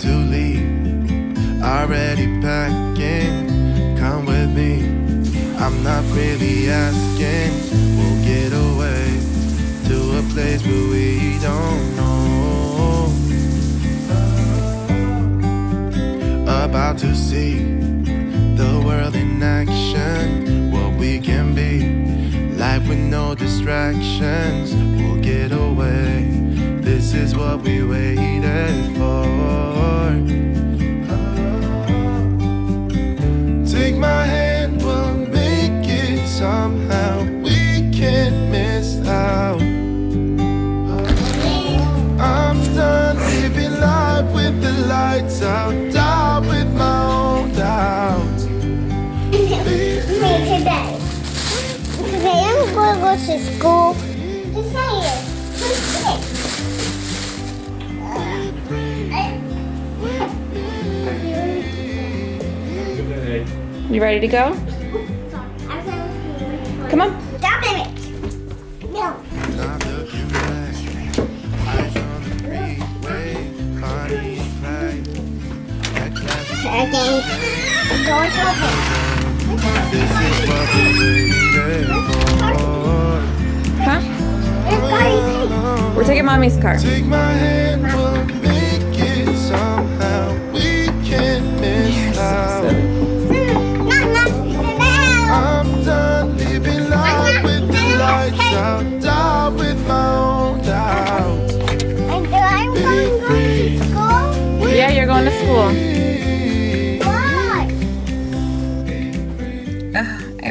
to leave, already packing. Come with me. I'm not really asking. We'll get away to a place where we don't know. About to see the world in action, what we can be. Life with no distractions, we'll get away. This is what we waited for. Today. Today I'm going to go to school. Just say it. Just say it. You ready to go? Come on. Stop it. No. Not looking back. Eyes on the freeway, Bonnie and Clyde. That classic Okay. I'm going to open. This is what we waited for. Huh? We're taking mommy's car.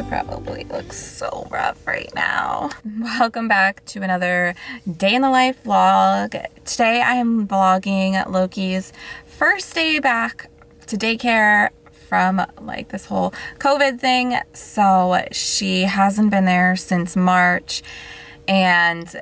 Probably looks so rough right now. Welcome back to another day in the life vlog. Today I am vlogging Loki's first day back to daycare from like this whole COVID thing. So she hasn't been there since March and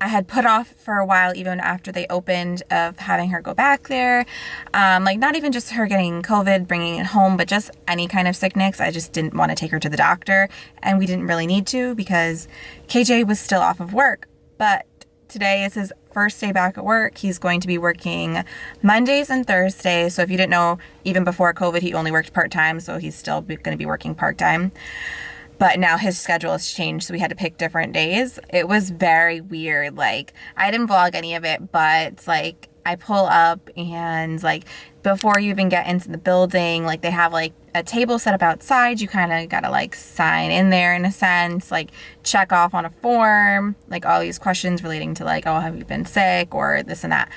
I had put off for a while, even after they opened, of having her go back there. Um, like, not even just her getting COVID, bringing it home, but just any kind of sickness. I just didn't want to take her to the doctor, and we didn't really need to because KJ was still off of work. But today is his first day back at work. He's going to be working Mondays and Thursdays. So, if you didn't know, even before COVID, he only worked part time, so he's still going to be working part time but now his schedule has changed so we had to pick different days. It was very weird like i didn't vlog any of it but like i pull up and like before you even get into the building like they have like a table set up outside. You kind of gotta like sign in there in a sense like check off on a form like all these questions relating to like oh have you been sick or this and that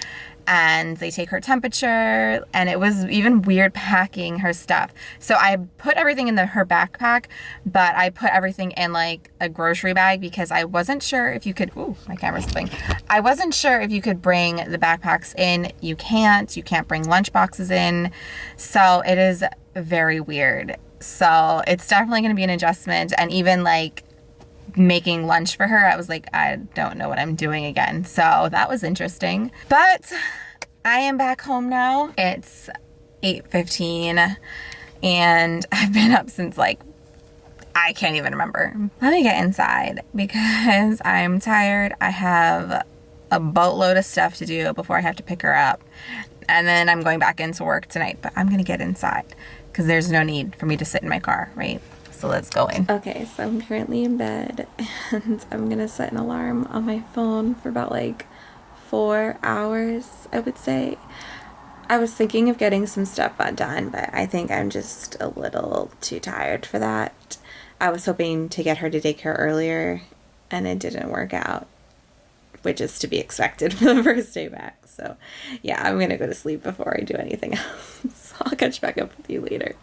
and they take her temperature and it was even weird packing her stuff. So i put everything in the her backpack but i put everything in like a grocery bag because i wasn't sure if you could ooh my camera's flipping. I wasn't sure if you could bring the backpacks in. You can't. You can't bring lunch boxes in. So it is very weird. So it's definitely going to be an adjustment and even like making lunch for her, I was like, I don't know what I'm doing again. So that was interesting. But I am back home now. It's 8.15 and I've been up since like, I can't even remember. Let me get inside because I'm tired. I have a boatload of stuff to do before I have to pick her up. And then I'm going back into work tonight, but I'm gonna get inside because there's no need for me to sit in my car, right? So let's go in. Okay, so I'm currently in bed and I'm gonna set an alarm on my phone for about like four hours, I would say. I was thinking of getting some stuff done, but I think I'm just a little too tired for that. I was hoping to get her to daycare earlier and it didn't work out, which is to be expected for the first day back. So, yeah, I'm gonna go to sleep before I do anything else. I'll catch back up with you later.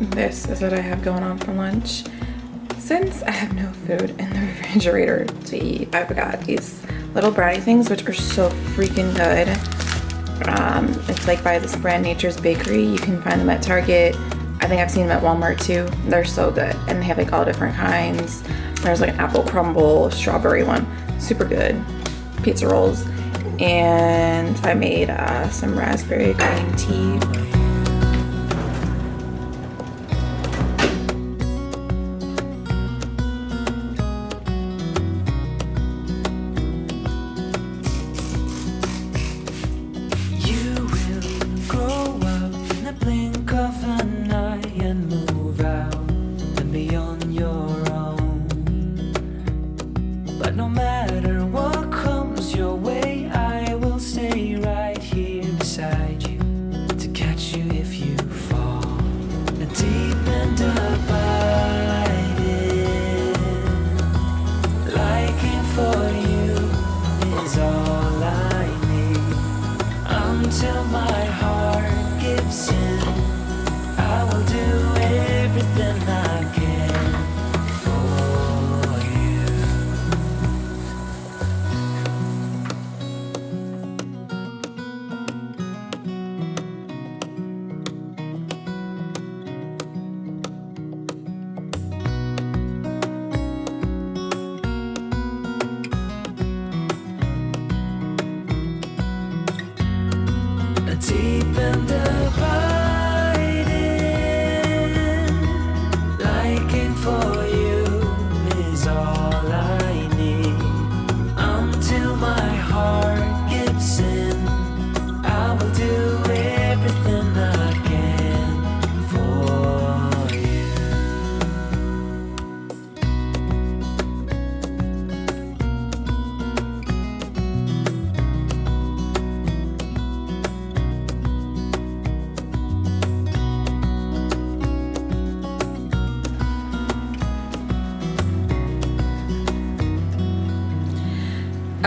This is what I have going on for lunch. Since I have no food in the refrigerator to eat, I've got these little brownie things, which are so freaking good. Um, it's like by this brand Nature's Bakery. You can find them at Target. I think I've seen them at Walmart too. They're so good. And they have like all different kinds. There's like an apple crumble, strawberry one. Super good. Pizza rolls. And I made uh, some raspberry green tea.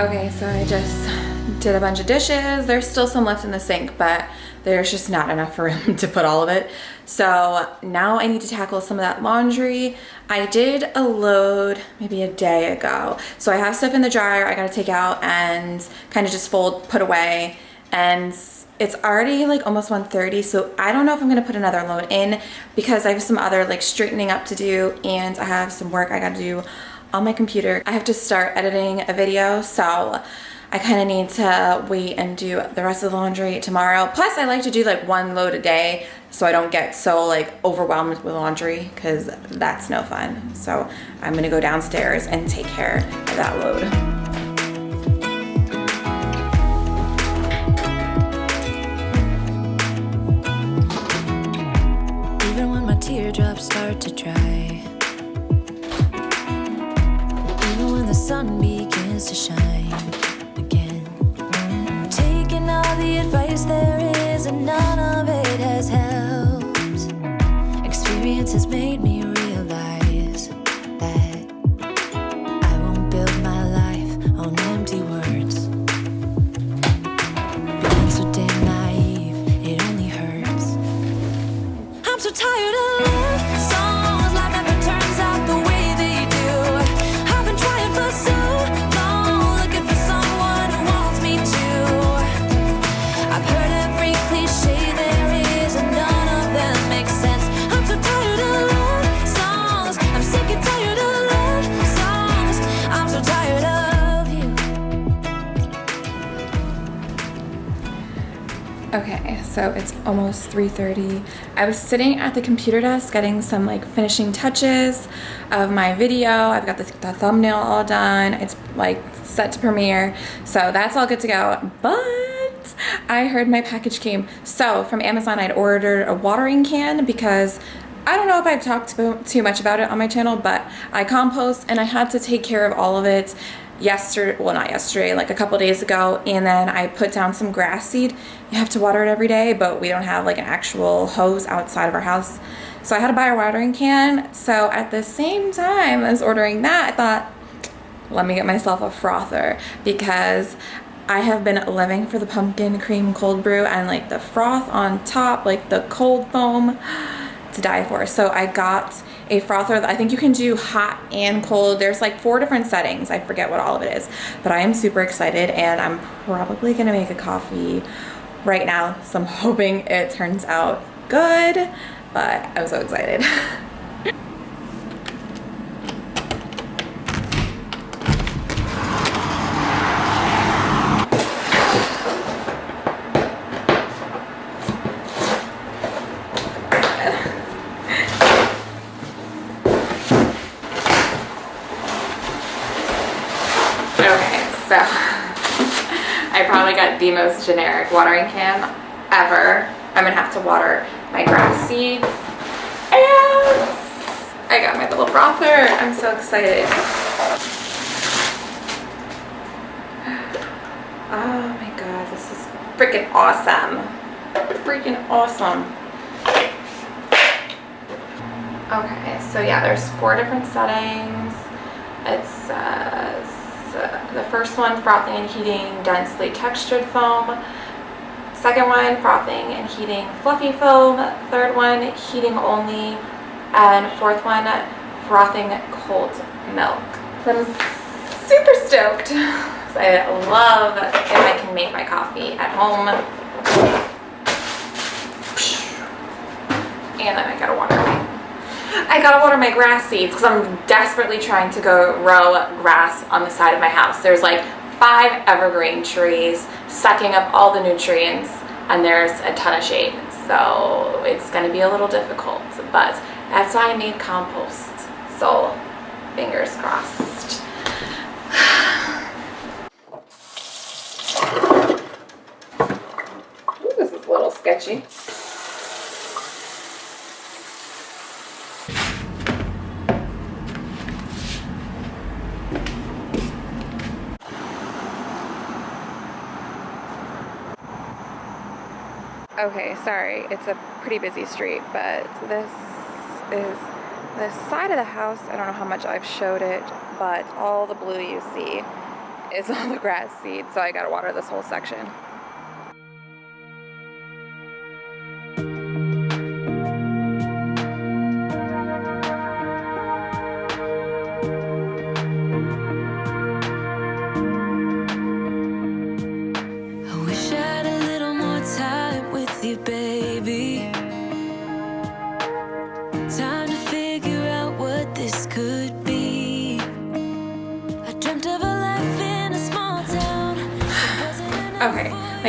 Okay, so I just did a bunch of dishes. There's still some left in the sink, but there's just not enough room to put all of it. So now I need to tackle some of that laundry. I did a load maybe a day ago. So I have stuff in the dryer I gotta take out and kind of just fold, put away. And it's already like almost 1.30, so I don't know if I'm gonna put another load in because I have some other like straightening up to do and I have some work I gotta do on my computer. I have to start editing a video, so I kind of need to wait and do the rest of the laundry tomorrow. Plus, I like to do like one load a day so I don't get so like overwhelmed with laundry because that's no fun. So I'm gonna go downstairs and take care of that load. Even when my teardrops start to dry. Sun begins to shine again. Taking all the advice there is, and none of it has helped. Experience has made me so it's almost 3.30. I was sitting at the computer desk getting some like finishing touches of my video. I've got the, the thumbnail all done. It's like set to premiere. So that's all good to go. But I heard my package came. So from Amazon, I'd ordered a watering can because I don't know if I've talked too much about it on my channel, but I compost and I had to take care of all of it yesterday, well not yesterday, like a couple days ago, and then I put down some grass seed. You have to water it every day, but we don't have like an actual hose outside of our house. So I had to buy a watering can. So at the same time as ordering that, I thought, let me get myself a frother because I have been living for the pumpkin cream cold brew and like the froth on top, like the cold foam to die for. So I got a frother. I think you can do hot and cold. There's like four different settings. I forget what all of it is, but I am super excited and I'm probably gonna make a coffee right now. So I'm hoping it turns out good, but I'm so excited. Okay, so I probably got the most generic watering can ever. I'm gonna have to water my grass seeds. And I got my little frother. I'm so excited. Oh my god, this is freaking awesome. Freaking awesome. Okay, so yeah, there's four different settings. It says uh, the first one, frothing and heating densely textured foam. Second one, frothing and heating fluffy foam. Third one, heating only. And fourth one, frothing cold milk. I'm super stoked. I love if I can make my coffee at home. And then I gotta water I gotta water my grass seeds because I'm desperately trying to go grow grass on the side of my house. There's like five evergreen trees sucking up all the nutrients and there's a ton of shade. So it's gonna be a little difficult, but that's why I need compost. So fingers crossed. Ooh, this is a little sketchy. Okay, sorry, it's a pretty busy street, but this is the side of the house. I don't know how much I've showed it, but all the blue you see is all the grass seed, so I gotta water this whole section.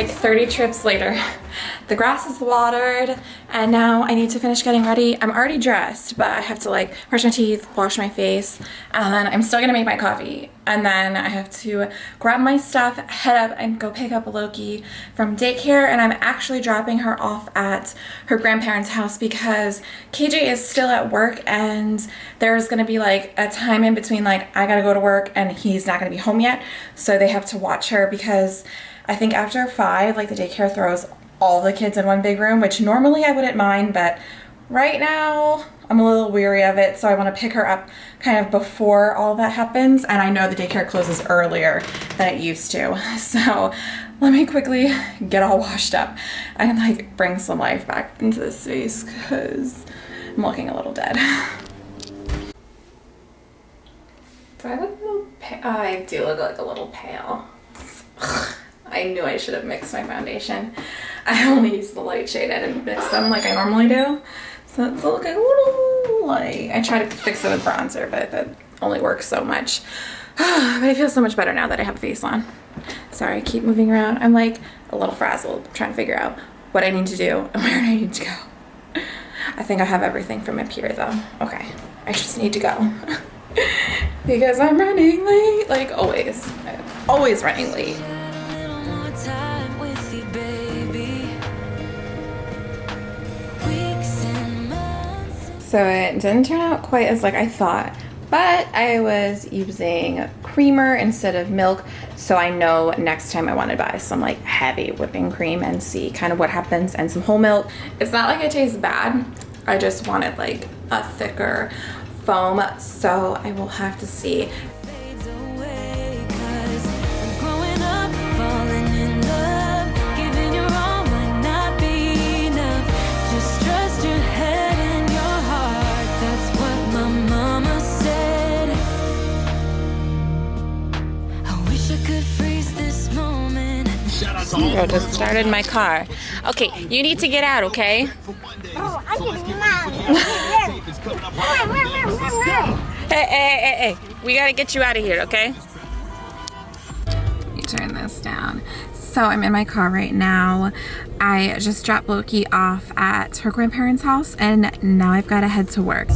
Like 30 trips later, the grass is watered, and now I need to finish getting ready. I'm already dressed, but I have to like brush my teeth, wash my face, and then I'm still gonna make my coffee. And then I have to grab my stuff, head up, and go pick up Loki from daycare. And I'm actually dropping her off at her grandparents' house because KJ is still at work, and there's gonna be like a time in between, like, I gotta go to work, and he's not gonna be home yet. So they have to watch her because I think after five, like the daycare throws all the kids in one big room, which normally I wouldn't mind, but right now I'm a little weary of it. So I want to pick her up kind of before all that happens. And I know the daycare closes earlier than it used to. So let me quickly get all washed up and like bring some life back into this space because I'm looking a little dead. Do I look a little pale? Oh, I do look like a little pale. I knew I should have mixed my foundation. I only used the light shade. I didn't mix them like I normally do. So it's looking a little light. I tried to fix it with bronzer, but that only works so much. but I feel so much better now that I have a face on. Sorry, I keep moving around. I'm like a little frazzled trying to figure out what I need to do and where I need to go. I think I have everything from up here though. Okay, I just need to go. because I'm running late, like always. Always running late. So it didn't turn out quite as like I thought, but I was using creamer instead of milk. So I know next time I want to buy some like heavy whipping cream and see kind of what happens and some whole milk. It's not like it tastes bad. I just wanted like a thicker foam. So I will have to see. Joe just started my car. Okay, you need to get out, okay? Oh, I can mom. Hey, hey, hey, hey, we gotta get you out of here, okay? You turn this down. So I'm in my car right now. I just dropped Loki off at her grandparents' house and now I've gotta head to work.